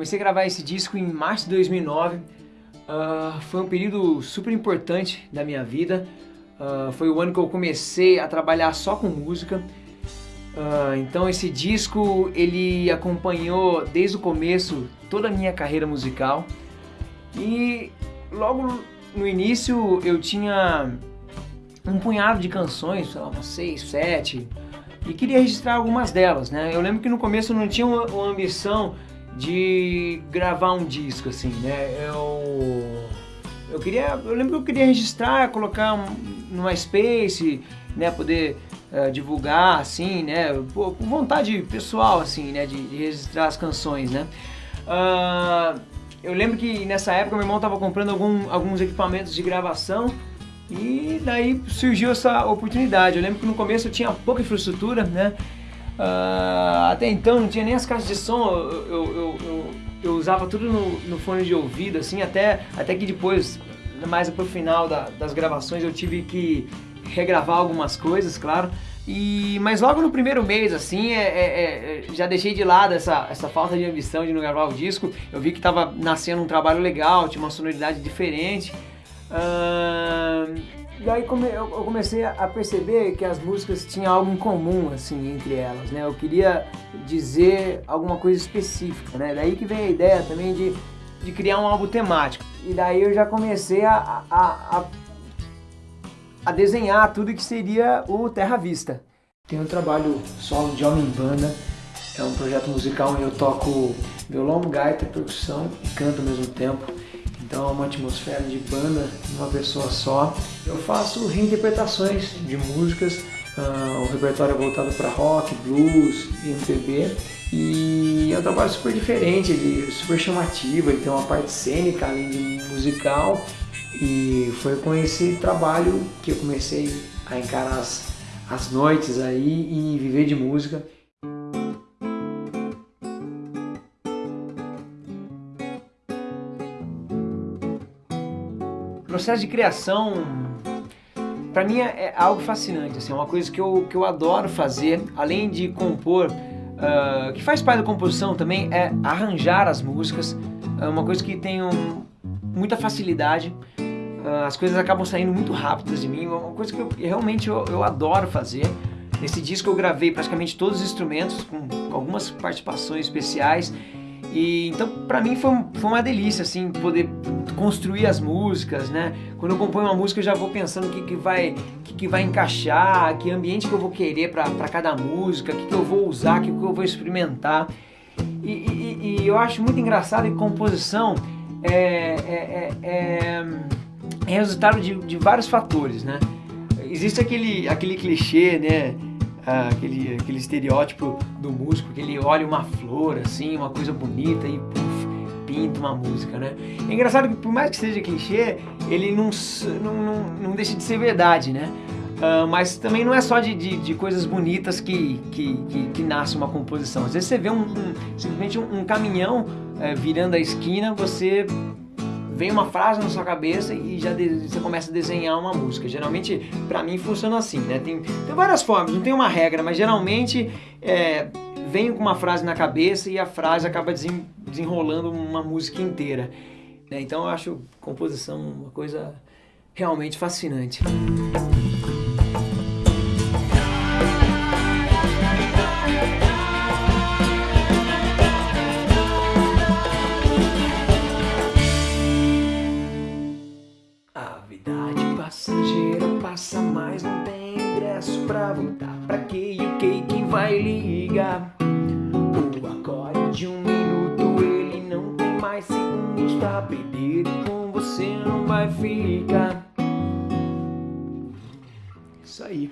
Comecei a gravar esse disco em março de 2009. Uh, foi um período super importante da minha vida. Uh, foi o ano que eu comecei a trabalhar só com música. Uh, então esse disco ele acompanhou desde o começo toda a minha carreira musical e logo no início eu tinha um punhado de canções, sei lá, umas seis, sete, e queria registrar algumas delas, né? Eu lembro que no começo eu não tinha uma, uma ambição de gravar um disco, assim, né? Eu, eu queria, eu lembro que eu queria registrar, colocar um, no MySpace, né? Poder uh, divulgar, assim, né? Por, por, vontade pessoal, assim, né? De, de registrar as canções, né? Uh, eu lembro que nessa época meu irmão estava comprando algum, alguns equipamentos de gravação e daí surgiu essa oportunidade. Eu lembro que no começo eu tinha pouca infraestrutura, né? Uh, até então não tinha nem as caixas de som, eu, eu, eu, eu usava tudo no, no, fone de ouvido, assim, até, até que depois, mais pro final da, das gravações, eu tive que regravar algumas coisas, claro. E, mas logo no primeiro mês, assim, é, é, é, já deixei de lado essa, essa falta de ambição de não gravar o disco. Eu vi que estava nascendo um trabalho legal, tinha uma sonoridade diferente. Uh, e aí come, eu, comecei a perceber que as músicas tinham algo em comum, assim, entre elas, né? Eu queria dizer alguma coisa específica, né? Daí que vem a ideia também de, de criar um álbum temático. E daí eu já comecei a, a, a, a desenhar tudo que seria o Terra Vista. Tem um trabalho solo de homem banda, é um projeto musical onde eu toco violão, gaita, percussão e canto ao mesmo tempo. Então é uma atmosfera de banda, uma pessoa só. Eu faço reinterpretações de músicas, uh, o repertório é voltado para rock, blues, MPB. E é um trabalho super diferente, ele é super chamativo, ele tem uma parte cênica além de musical. E foi com esse trabalho que eu comecei a encarar as, as noites aí e viver de música. Processo de criação, para mim é, é algo fascinante, assim, é uma coisa que eu, que eu adoro fazer, além de compor, uh, que faz parte da composição também, é arranjar as músicas, é uma coisa que tenho muita facilidade, uh, as coisas acabam saindo muito rápidas de mim, é uma coisa que eu, realmente eu, eu adoro fazer. Nesse disco eu gravei praticamente todos os instrumentos, com algumas participações especiais, e então para mim foi, foi uma delícia assim poder construir as músicas, né? Quando eu componho uma música eu já vou pensando o que, que, vai, que, que vai encaixar, que ambiente que eu vou querer para cada música, o que, que eu vou usar, o que, que eu vou experimentar. E, e, e, eu acho muito engraçado que composição é, é, é, é, é resultado de, de vários fatores, né? Existe aquele, aquele clichê, né? Aquele, aquele estereótipo do músico que ele olha uma flor, assim, uma coisa bonita e puff, pinta uma música, né? É engraçado que por mais que seja clichê, ele não, não, não, não deixa de ser verdade, né? Uh, mas também não é só de, de, de coisas bonitas que, que, que, que, nasce uma composição. Às vezes você vê um, um simplesmente um, um caminhão é, virando a esquina, você vem uma frase na sua cabeça e já de, você começa a desenhar uma música. Geralmente, para mim, funciona assim, né? Tem, tem várias formas, não tem uma regra, mas geralmente é, vem com uma frase na cabeça e a frase acaba desen, desenrolando uma música inteira. Né? Então eu acho composição uma coisa realmente fascinante. Passa, mas não tem ingresso pra voltar. Pra que o que quem vai ligar? O acorde de um minuto, ele não tem mais segundos pra perder. E com você não vai ficar. Isso aí.